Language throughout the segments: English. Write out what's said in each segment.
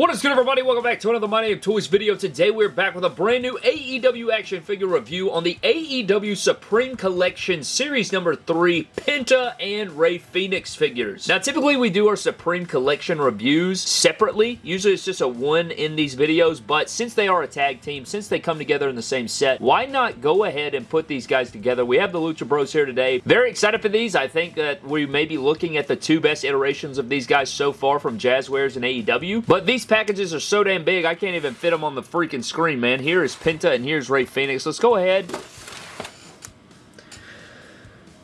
What is good everybody? Welcome back to another My Damn Toys video. Today we're back with a brand new AEW action figure review on the AEW Supreme Collection Series number 3 Penta and Rey Fenix figures. Now typically we do our Supreme Collection reviews separately. Usually it's just a one in these videos, but since they are a tag team, since they come together in the same set, why not go ahead and put these guys together? We have the Lucha Bros here today. Very excited for these. I think that we may be looking at the two best iterations of these guys so far from Jazzwares and AEW, but these packages are so damn big, I can't even fit them on the freaking screen, man. Here is Penta and here's Rey Fenix. Let's go ahead.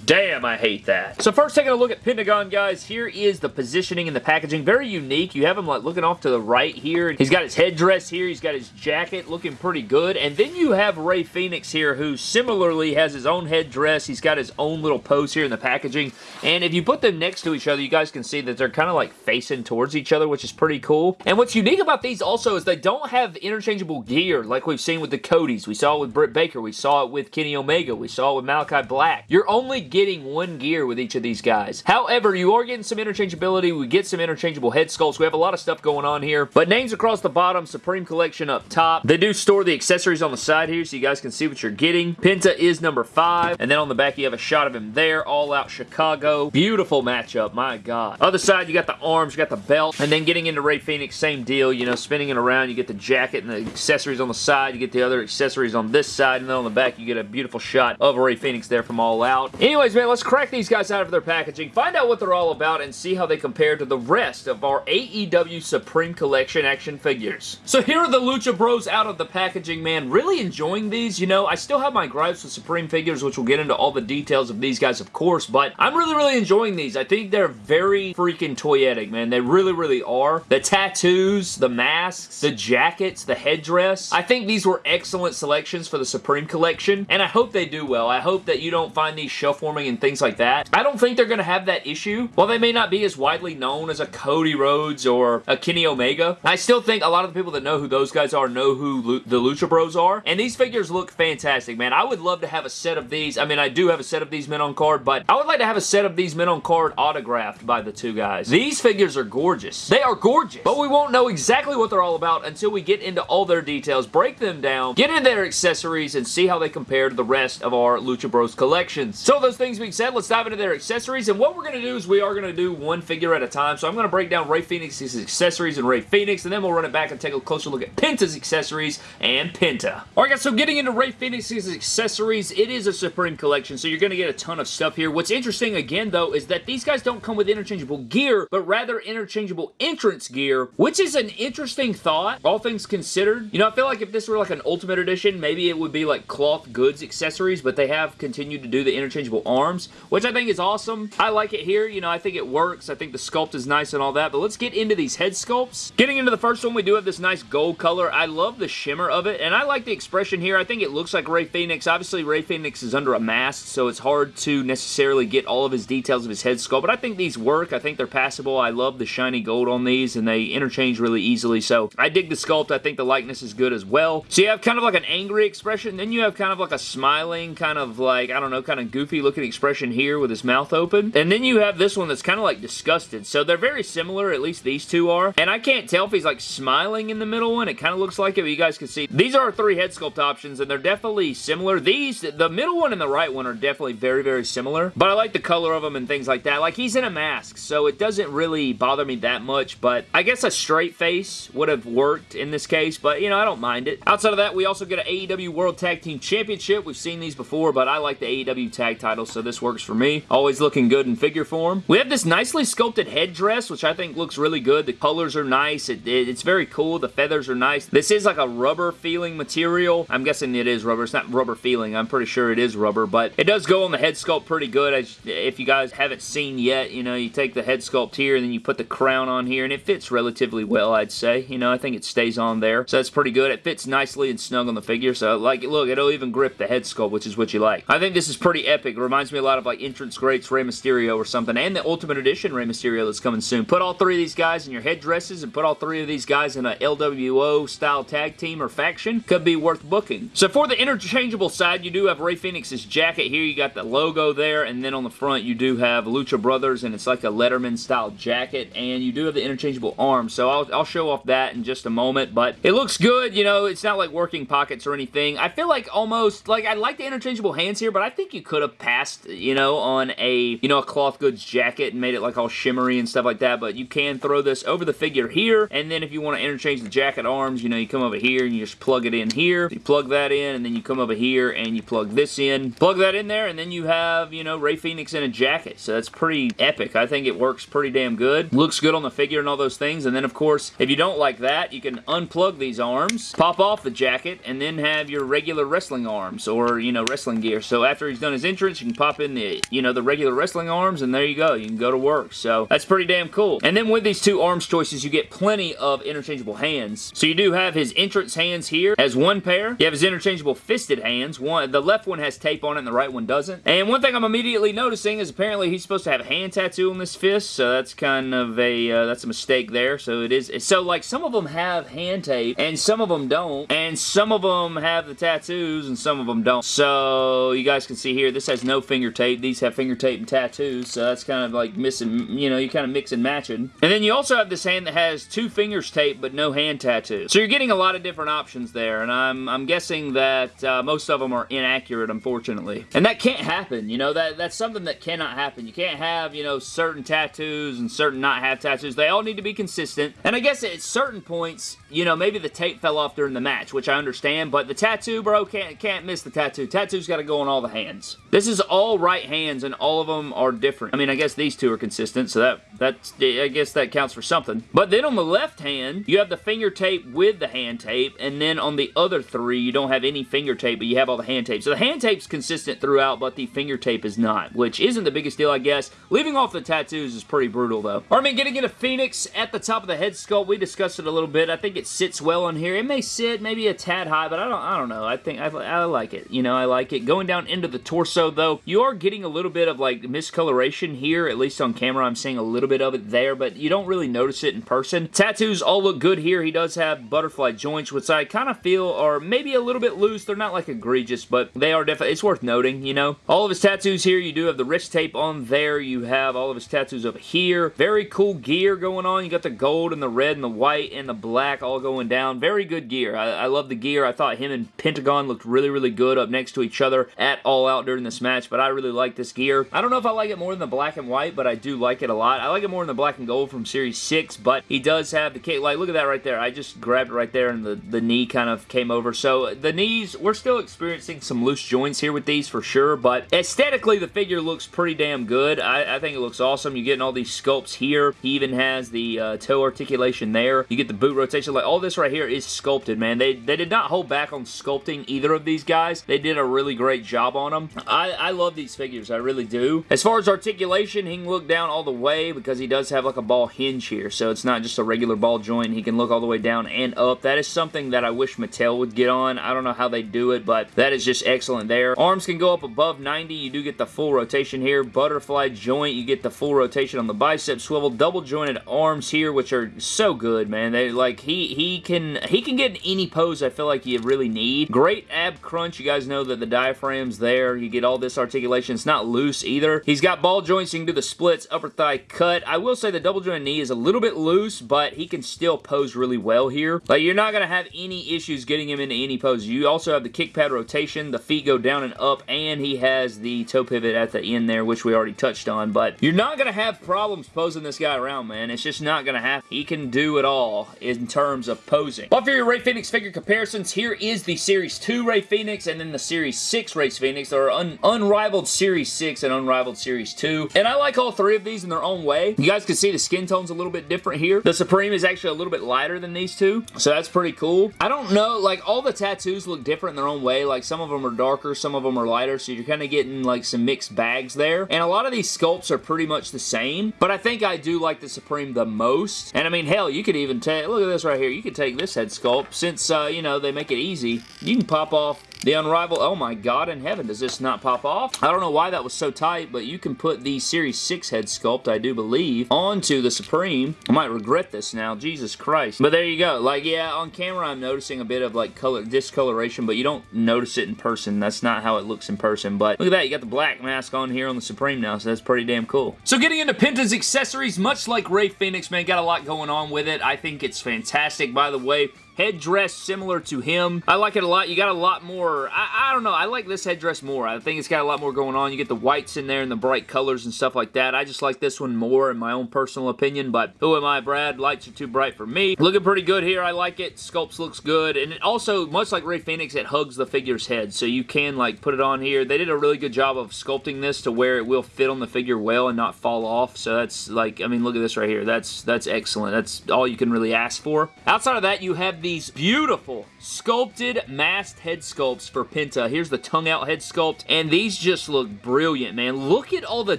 Damn, I hate that. So first taking a look at Pentagon, guys, here is the positioning and the packaging. Very unique. You have him like looking off to the right here. He's got his headdress here. He's got his jacket looking pretty good. And then you have Rey Fenix here who similarly has his own headdress. He's got his own little pose here in the packaging. And if you put them next to each other, you guys can see that they're kind of like facing towards each other, which is pretty cool. And what's unique about these also is they don't have interchangeable gear like we've seen with the Codys. We saw it with Britt Baker. We saw it with Kenny Omega. We saw it with Malakai Black. You're only getting one gear with each of these guys. However, you are getting some interchangeability. We get some interchangeable head sculpts. We have a lot of stuff going on here. But names across the bottom, Supreme Collection up top. They do store the accessories on the side here so you guys can see what you're getting. Penta is number five. And then on the back, you have a shot of him there. All out Chicago. Beautiful matchup. My God. Other side, you got the arms, you got the belt. And then getting into Rey Fenix, same deal. You know, spinning it around. You get the jacket and the accessories on the side. You get the other accessories on this side. And then on the back, you get a beautiful shot of Rey Fenix there from All Out. Anyways, man, let's crack these guys out of their packaging, find out what they're all about, and see how they compare to the rest of our AEW Supreme Collection action figures. So here are the Lucha Bros out of the packaging, man. Really enjoying these. You know, I still have my gripes with Supreme figures, which we'll get into all the details of these guys, of course, but I'm really, really enjoying these. I think they're very freaking toyetic, man. They really, really are. The tattoos, the masks, the jackets, the headdress. I think these were excellent selections for the Supreme Collection, and I hope they do well. I hope that you don't find these shelf warming and things like that. I don't think they're going to have that issue. While they may not be as widely known as a Cody Rhodes or a Kenny Omega, I still think a lot of the people that know who those guys are know who the Lucha Bros are. And these figures look fantastic, man. I would love to have a set of these. I mean, I do have a set of these men on card, but I would like to have a set of these men on card autographed by the two guys. These figures are gorgeous. They are gorgeous. But we won't know exactly what they're all about until we get into all their details, break them down, get into their accessories, and see how they compare to the rest of our Lucha Bros collections. So those things being said, let's dive into their accessories. And what we're going to do is we are going to do one figure at a time. So I'm going to break down Rey Fenix's accessories and Rey Fenix, and then we'll run it back and take a closer look at Penta's accessories and Penta. Alright guys, so getting into Rey Fenix's accessories, it is a Supreme Collection, so you're going to get a ton of stuff here. What's interesting, again, though, is that these guys don't come with interchangeable gear, but rather interchangeable entrance gear, which is an interesting thought, all things considered. You know, I feel like if this were like an Ultimate Edition, maybe it would be like cloth goods accessories, but they have continued to do the interchangeable arms, which I think is awesome. I like it here. You know, I think it works. I think the sculpt is nice and all that, but let's get into these head sculpts. Getting into the first one, we do have this nice gold color. I love the shimmer of it, and I like the expression here. I think it looks like Rey Fenix. Obviously, Rey Fenix is under a mask, so it's hard to necessarily get all of his details of his head sculpt, but I think these work. I think they're passable. I love the shiny gold on these, and they interchange really easily, so I dig the sculpt. I think the likeness is good as well. So you have kind of like an angry expression, then you have kind of like a smiling, kind of like, I don't know, kind of goofy looking expression here with his mouth open. And then you have this one that's kind of like disgusted. So they're very similar, at least these two are. And I can't tell if he's like smiling in the middle one. It kind of looks like it, but you guys can see. These are three head sculpt options, and they're definitely similar. These, the middle one and the right one are definitely very, very similar. But I like the color of them and things like that. Like, he's in a mask, so it doesn't really bother me that much, but I guess a straight face would have worked in this case, but, you know, I don't mind it. Outside of that, we also get an AEW World Tag Team Championship. We've seen these before, but I like the AEW tag title, so this works for me. Always looking good in figure form. We have this nicely sculpted headdress, which I think looks really good. The colors are nice. It, it, it's very cool. The feathers are nice. This is like a rubber feeling material. I'm guessing it is rubber. It's not rubber feeling. I'm pretty sure it is rubber, but it does go on the head sculpt pretty good. As, if you guys haven't seen yet, you know, you take the head sculpt here and then you put the crown on here and it fits relatively well, I'd say. You know, I think it stays on there. So that's pretty good. It fits nicely and snug on the figure. So, like, look, it'll even grip the head sculpt, which is what you like. I think this is pretty epic. Reminds me a lot of like Entrance Greats Rey Mysterio or something, and the Ultimate Edition Rey Mysterio that's coming soon. Put all three of these guys in your headdresses and put all three of these guys in a LWO style tag team or faction. Could be worth booking. So for the interchangeable side, you do have Rey Fenix's jacket here. You got the logo there, and then on the front you do have Lucha Brothers, and it's like a Letterman style jacket, and you do have the interchangeable arms. So I'll, I'll show off that in just a moment, but it looks good. You know, it's not like working pockets or anything. I feel like almost, like I like the interchangeable hands here, but I think you could have passed, you know, on a, you know, a cloth goods jacket and made it like all shimmery and stuff like that, but you can throw this over the figure here, and then if you want to interchange the jacket arms, you know, you come over here and you just plug it in here. You plug that in, and then you come over here and you plug this in. Plug that in there, and then you have, you know, Rey Fenix in a jacket. So that's pretty epic. I think it works pretty damn good. Looks good on the figure and all those things. And then, of course, if you don't like that, you can unplug these arms, pop off the jacket, and then have your regular wrestling arms or, you know, wrestling gear. So after he's done his entrance, you can pop in the, you know, the regular wrestling arms, and there you go. You can go to work. So that's pretty damn cool. And then with these two arms choices, you get plenty of interchangeable hands. So you do have his entrance hands here as one pair. You have his interchangeable fisted hands. One, The left one has tape on it, and the right one doesn't. And one thing I'm immediately noticing is apparently he's supposed to have a hand tattoo on this fist, so that's kind of a, uh, that's a mistake there. So it is, so like some of them have hand tape, and some of them don't, and some of them have the tattoos, and some of them don't. So you guys can see here, this has no finger tape. These have finger tape and tattoos, so that's kind of like missing, you know, you kind of mix and matching. And then you also have this hand that has two fingers taped, but no hand tattoos. So you're getting a lot of different options there, and I'm, I'm guessing that uh, most of them are inaccurate, unfortunately. And that can't happen, you know, that that's something that cannot happen. You can't have, you know, certain tattoos and certain not have tattoos. They all need to be consistent. And I guess at certain points, you know, maybe the tape fell off during the match, which I understand, but the tattoo, bro, can't, can't miss the tattoo. Tattoo's got to go on all the hands. This is all right hands, and all of them are different. I mean, I guess these two are consistent, so that that's I guess that counts for something. But then on the left hand, you have the finger tape with the hand tape, and then on the other three, you don't have any finger tape, but you have all the hand tape. So the hand tape's consistent throughout, but the finger tape is not, which isn't the biggest deal, I guess. Leaving off the tattoos is pretty brutal, though. I mean, getting into Fenix at the top of the head sculpt, we discussed it a little bit. I think it sits well on here. It may sit maybe a tad high, but I don't I don't know. I think I, I like it. You know, I like it. Going down into the torso, though, you are getting a little bit of, like, miscoloration here, at least on camera. I'm seeing a little bit of it there, but you don't really notice it in person. Tattoos all look good here. He does have butterfly joints, which I kind of feel are maybe a little bit loose. They're not, like, egregious, but they are definitely, it's worth noting, you know. All of his tattoos here, you do have the wrist tape on there. You have all of his tattoos over here. Very cool gear going on. You got the gold and the red and the white and the black all going down. Very good gear. I, I love the gear. I thought him and Pentagon looked really, really good up next to each other at All Out during this match, but I really like this gear. I don't know if I like it more than the black and white, but I do like it a lot. I like it more than the black and gold from Series 6, but he does have the cape. Like, look at that right there. I just grabbed it right there, and the, the knee kind of came over. So, the knees, we're still experiencing some loose joints here with these for sure, but aesthetically, the figure looks pretty damn good. I, I think it looks awesome. You're getting all these sculpts here. He even has the uh, toe articulation there. You get the boot rotation. Like, all this right here is sculpted, man. They, they did not hold back on sculpting either of these guys. They did a really great job on them. I, I love these figures. I really do. As far as articulation, he can look down all the way because he does have like a ball hinge here, so it's not just a regular ball joint. He can look all the way down and up. That is something that I wish Mattel would get on. I don't know how they do it, but that is just excellent there. Arms can go up above 90. You do get the full rotation here. Butterfly joint. You get the full rotation on the bicep swivel. Double jointed arms here, which are so good, man. They like he he can he can get in any pose I feel like you really need. Great ab crunch. You guys know that the diaphragm's there. You get all this articulation. It's not loose either. He's got ball joints. You can do the splits, upper thigh cut. I will say the double joint knee is a little bit loose, but he can still pose really well here. Like, you're not going to have any issues getting him into any pose. You also have the kick pad rotation. The feet go down and up, and he has the toe pivot at the end there, which we already touched on, but you're not going to have problems posing this guy around, man. It's just not going to happen. He can do it all in terms of posing. But for your Rey Fenix figure comparisons, here is the Series 2 Rey Fenix and then the Series 6 Rey Fenix. Are un unrivaled Series 6 and unrivaled Series 2, and I like all three of these in their own way. You guys can see the skin tone's a little bit different here. The Supreme is actually a little bit lighter than these two, so that's pretty cool. I don't know, like, all the tattoos look different in their own way. Like, some of them are darker, some of them are lighter, so you're kind of getting, like, some mixed bags there. And a lot of these sculpts are pretty much the same, but I think I do like the Supreme the most. And, I mean, hell, you could even take, look at this right here. You could take this head sculpt, since, uh, you know, they make it easy. You can pop off The Unrivaled, oh my god in heaven, does this not pop off? I don't know why that was so tight, but you can put the Series 6 head sculpt, I do believe, onto the Supreme. I might regret this now, Jesus Christ. But there you go. Like, yeah, on camera I'm noticing a bit of like color discoloration, but you don't notice it in person. That's not how it looks in person. But look at that, you got the black mask on here on the Supreme now, so that's pretty damn cool. So getting into Penta's accessories, much like Rey Fenix, man, got a lot going on with it. I think it's fantastic, by the way headdress similar to him. I like it a lot. You got a lot more, I, I, don't know, I like this headdress more. I think it's got a lot more going on. You get the whites in there and the bright colors and stuff like that. I just like this one more in my own personal opinion, but who am I, Brad? Lights are too bright for me. Looking pretty good here. I like it. Sculpts looks good, and it also, much like Rey Fenix, it hugs the figure's head, so you can like put it on here. They did a really good job of sculpting this to where it will fit on the figure well and not fall off, so that's like, I mean, look at this right here. That's, that's excellent. That's all you can really ask for. Outside of that, you have these beautiful sculpted masked head sculpts for Penta. Here's the tongue out head sculpt, and these just look brilliant, man. Look at all the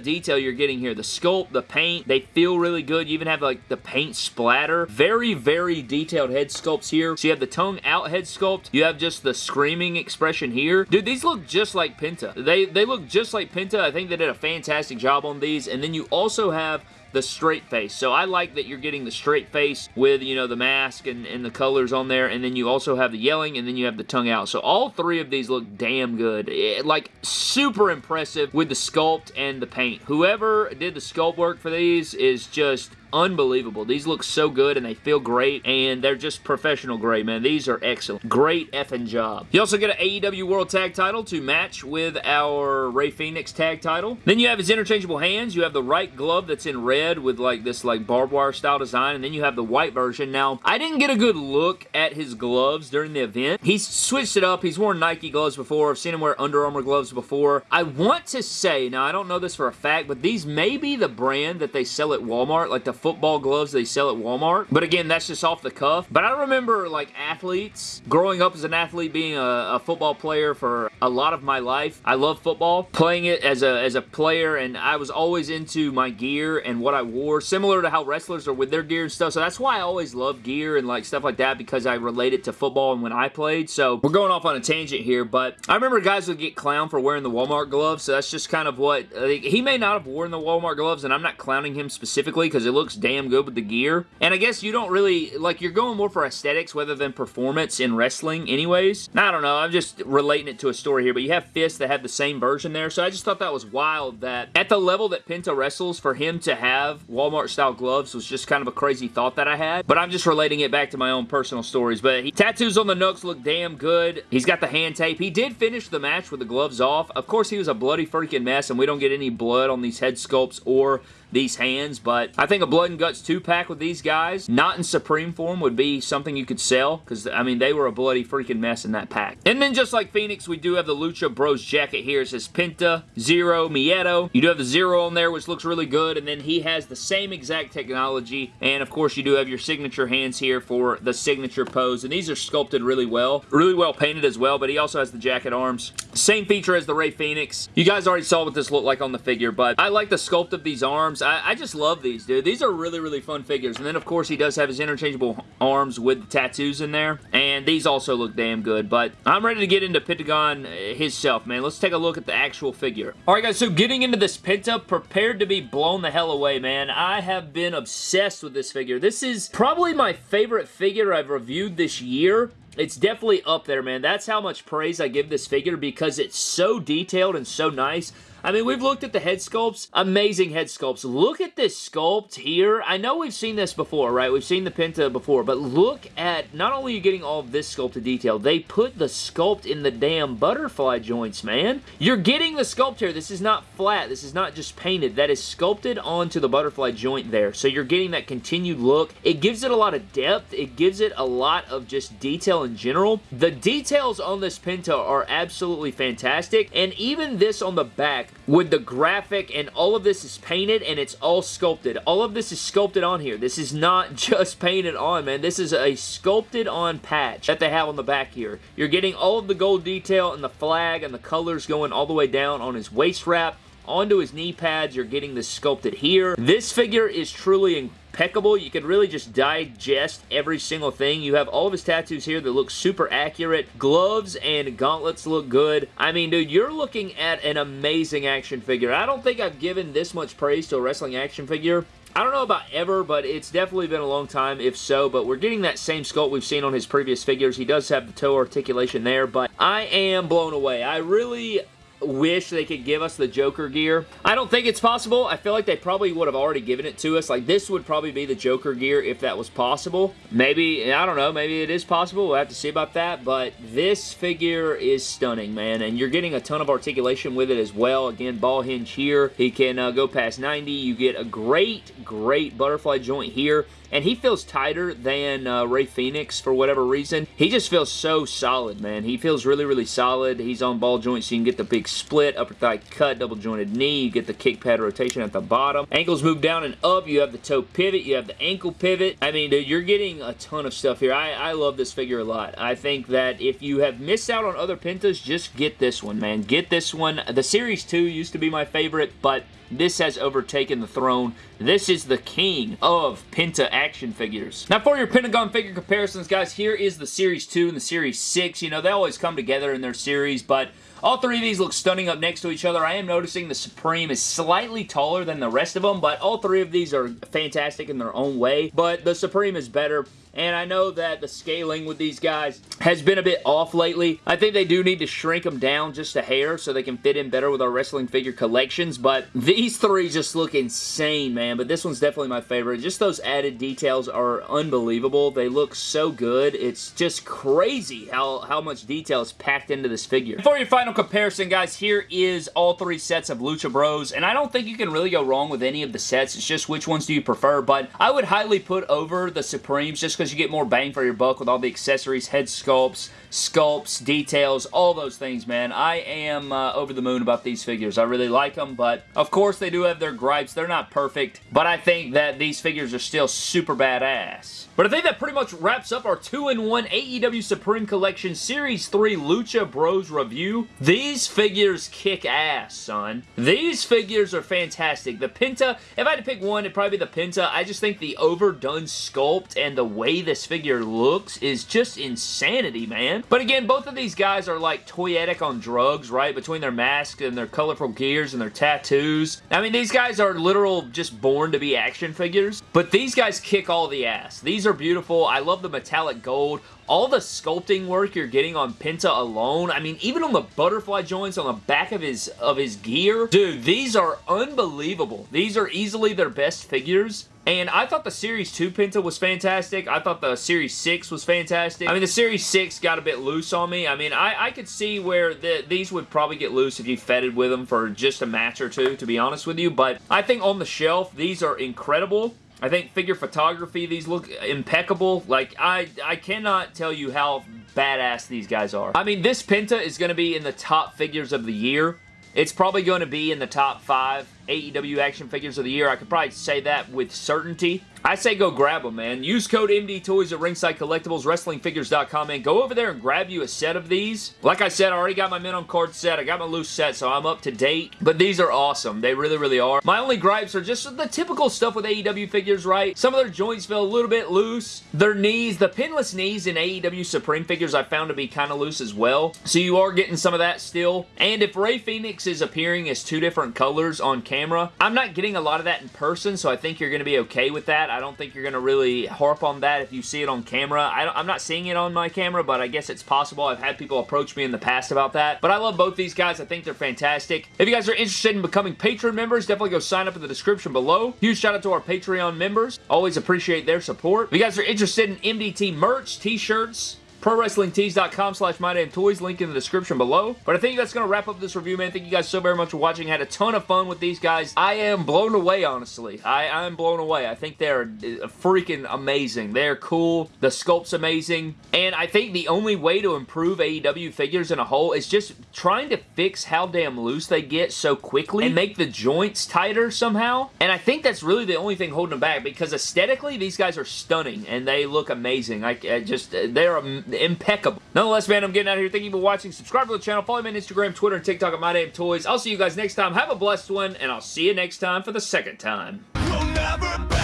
detail you're getting here. The sculpt, the paint, they feel really good. You even have like the paint splatter. Very, very detailed head sculpts here. So you have the tongue out head sculpt. You have just the screaming expression here. Dude, these look just like Penta. They, they look just like Penta. I think they did a fantastic job on these. And then you also have the straight face. So I like that you're getting the straight face with, you know, the mask and, and the colors on there, and then you also have the yelling, and then you have the tongue out. So all three of these look damn good. It, like, super impressive with the sculpt and the paint. Whoever did the sculpt work for these is just unbelievable. These look so good and they feel great and they're just professional great, man. These are excellent. Great effing job. You also get an AEW World Tag title to match with our Rey Fenix tag title. Then you have his interchangeable hands. You have the right glove that's in red with like this like barbed wire style design and then you have the white version. Now, I didn't get a good look at his gloves during the event. He's switched it up. He's worn Nike gloves before. I've seen him wear Under Armour gloves before. I want to say, now I don't know this for a fact, but these may be the brand that they sell at Walmart, like the football gloves they sell at Walmart. But again, that's just off the cuff. But I remember like athletes, growing up as an athlete, being a, a football player for a lot of my life. I love football, playing it as a, as a player, and I was always into my gear and what I wore, similar to how wrestlers are with their gear and stuff. So that's why I always love gear and like stuff like that because I relate it to football and when I played. So we're going off on a tangent here, but I remember guys would get clown for wearing the Walmart gloves. So that's just kind of what, uh, he may not have worn the Walmart gloves and I'm not clowning him specifically because it looks damn good with the gear. And I guess you don't really, like, you're going more for aesthetics rather than performance in wrestling anyways. I don't know, I'm just relating it to a story here, but you have fists that have the same version there, so I just thought that was wild that at the level that Penta wrestles, for him to have Walmart-style gloves was just kind of a crazy thought that I had, but I'm just relating it back to my own personal stories, but he, tattoos on the nooks look damn good. He's got the hand tape. He did finish the match with the gloves off. Of course, he was a bloody freaking mess, and we don't get any blood on these head sculpts or these hands, but I think a Blood and Guts 2-pack with these guys, not in Supreme form, would be something you could sell, because, I mean, they were a bloody freaking mess in that pack. And then just like Fenix, we do have the Lucha Bros jacket here. It says Penta, Zero, Miedo. You do have the Zero on there, which looks really good, and then he has the same exact technology, and of course you do have your signature hands here for the signature pose, and these are sculpted really well. Really well painted as well, but he also has the jacket arms. Same feature as the Rey Fenix. You guys already saw what this looked like on the figure, but I like the sculpt of these arms. I, I just love these, dude. These are really, really fun figures. And then, of course, he does have his interchangeable arms with the tattoos in there. And these also look damn good. But I'm ready to get into Pentagon uh, himself, man. Let's take a look at the actual figure. Alright, guys, so getting into this Penta, prepared to be blown the hell away, man. I have been obsessed with this figure. This is probably my favorite figure I've reviewed this year. It's definitely up there, man. That's how much praise I give this figure because it's so detailed and so nice. I mean, we've looked at the head sculpts. Amazing head sculpts. Look at this sculpt here. I know we've seen this before, right? We've seen the Penta before, but look at, not only are you getting all of this sculpted detail, they put the sculpt in the damn butterfly joints, man. You're getting the sculpt here. This is not flat. This is not just painted. That is sculpted onto the butterfly joint there. So you're getting that continued look. It gives it a lot of depth. It gives it a lot of just detail in general. The details on this Penta are absolutely fantastic, and even this on the back, with the graphic and all of this is painted and it's all sculpted. All of this is sculpted on here. This is not just painted on, man. This is a sculpted on patch that they have on the back here. You're getting all of the gold detail and the flag and the colors going all the way down on his waist wrap onto his knee pads. You're getting this sculpted here. This figure is truly impeccable. You can really just digest every single thing. You have all of his tattoos here that look super accurate. Gloves and gauntlets look good. I mean, dude, you're looking at an amazing action figure. I don't think I've given this much praise to a wrestling action figure I don't know about ever, but it's definitely been a long time if so, but we're getting that same sculpt we've seen on his previous figures. He does have the toe articulation there, but I am blown away. I really wish they could give us the Joker gear. I don't think it's possible. I feel like they probably would have already given it to us. Like, this would probably be the Joker gear if that was possible. Maybe, I don't know, maybe it is possible. We'll have to see about that, but this figure is stunning, man, and you're getting a ton of articulation with it as well. Again, ball hinge here. He can uh, go past 90. You get a great, great butterfly joint here and he feels tighter than uh, Rey Fenix for whatever reason. He just feels so solid, man. He feels really, really solid. He's on ball joints, so you can get the big split, upper thigh cut, double jointed knee. You get the kick pad rotation at the bottom. Ankles move down and up. You have the toe pivot. You have the ankle pivot. I mean, dude, you're getting a ton of stuff here. I, I love this figure a lot. I think that if you have missed out on other Pentas, just get this one, man. Get this one. The Series 2 used to be my favorite, but this has overtaken the throne. This is the king of Penta action figures. Now for your Pentagon figure comparisons, guys, here is the Series 2 and the Series 6. You know, they always come together in their series, but all three of these look stunning up next to each other. I am noticing the Supreme is slightly taller than the rest of them, but all three of these are fantastic in their own way, but the Supreme is better and I know that the scaling with these guys has been a bit off lately. I think they do need to shrink them down just a hair so they can fit in better with our wrestling figure collections, but these three just look insane, man, but this one's definitely my favorite. Just those added details are unbelievable. They look so good. It's just crazy how, how much detail is packed into this figure. For your final comparison, guys, here is all three sets of Lucha Bros, and I don't think you can really go wrong with any of the sets. It's just which ones do you prefer, but I would highly put over the Supremes just because you get more bang for your buck with all the accessories, head sculpts, sculpts, details, all those things, man. I am uh, over the moon about these figures. I really like them, but of course they do have their gripes. They're not perfect, but I think that these figures are still super badass. But I think that pretty much wraps up our 2-in-1 AEW Supreme Collection Series 3 Lucha Bros review. These figures kick ass, son. These figures are fantastic. The Penta, if I had to pick one, it'd probably be the Penta. I just think the overdone sculpt and the way this figure looks is just insanity, man. But again, both of these guys are like toyetic on drugs, right? Between their masks and their colorful gears and their tattoos. I mean, these guys are literal just born to be action figures. But these guys kick all the ass. These are beautiful. I love the metallic gold all the sculpting work you're getting on Penta alone, I mean, even on the butterfly joints on the back of his of his gear, dude, these are unbelievable. These are easily their best figures. And I thought the Series 2 Penta was fantastic. I thought the Series 6 was fantastic. I mean, the Series 6 got a bit loose on me. I mean, I, I could see where the, these would probably get loose if you feted with them for just a match or two, to be honest with you. But I think on the shelf, these are incredible. I think figure photography, these look impeccable. Like, I, I cannot tell you how badass these guys are. I mean, this Penta is going to be in the top figures of the year. It's probably going to be in the top five AEW action figures of the year. I could probably say that with certainty. I say go grab them, man. Use code MD Toys at Ringside Collectibles, WrestlingFigures.com, man. Go over there and grab you a set of these. Like I said, I already got my minimum card set. I got my loose set, so I'm up to date. But these are awesome. They really, really are. My only gripes are just the typical stuff with AEW figures, right? Some of their joints feel a little bit loose. Their knees, the pinless knees in AEW Supreme figures I found to be kind of loose as well. So you are getting some of that still. And if Rey Fenix is appearing as two different colors on camera, I'm not getting a lot of that in person, so I think you're going to be okay with that. I don't think you're going to really harp on that if you see it on camera. I am not seeing it on my camera, but I guess it's possible. I've had people approach me in the past about that. But I love both these guys. I think they're fantastic. If you guys are interested in becoming Patreon members, definitely go sign up in the description below. Huge shout out to our Patreon members. Always appreciate their support. If you guys are interested in MDT merch, t-shirts, ProWrestlingTees.com slash MyDamnToys, link in the description below. But I think that's going to wrap up this review, man. Thank you guys so very much for watching. I had a ton of fun with these guys. I am blown away, honestly. I, am blown away. I think they're uh, freaking amazing. They're cool. The sculpt's amazing. And I think the only way to improve AEW figures in a whole is just trying to fix how damn loose they get so quickly and make the joints tighter somehow. And I think that's really the only thing holding them back because aesthetically, these guys are stunning and they look amazing. I, I just, they're, impeccable. Nonetheless, man, I'm getting out of here. Thank you for watching. Subscribe to the channel. Follow me on Instagram, Twitter, and TikTok at My Damn Toys. I'll see you guys next time. Have a blessed one, and I'll see you next time for the second time. We'll